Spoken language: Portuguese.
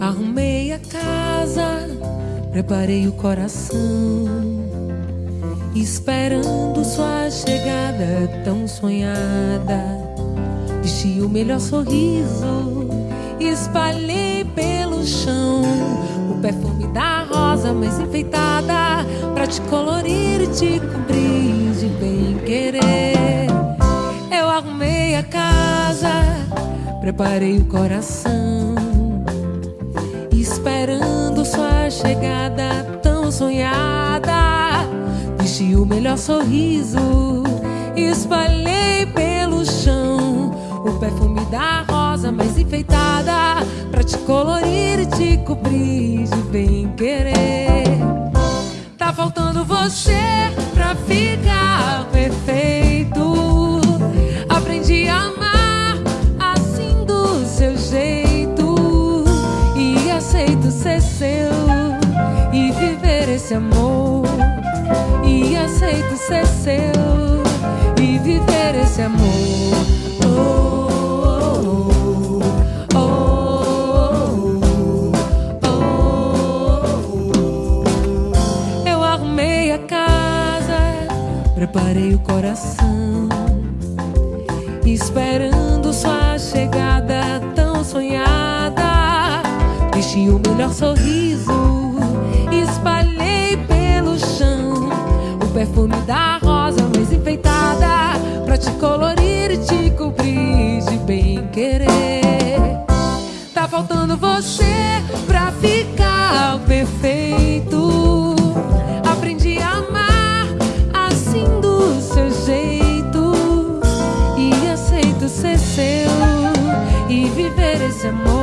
Arrumei a casa, preparei o coração, esperando sua chegada tão sonhada. Vesti o melhor sorriso, espalhei pelo chão o perfume da rosa mais enfeitada te colorir e te cobrir de bem querer. Eu arrumei a casa, preparei o coração esperando sua chegada tão sonhada. Vesti o melhor sorriso, espalhei pelo chão o perfume da rosa mais enfeitada pra te colorir e te cobrir de bem querer. Você pra ficar perfeito. Aprendi a amar assim do seu jeito e aceito ser seu e viver esse amor. A casa, preparei o coração, esperando sua chegada tão sonhada. Vesti o melhor sorriso, espalhei pelo chão o perfume da rosa mais enfeitada pra te colorir e te cobrir de bem querer. Tá faltando você pra ficar jeito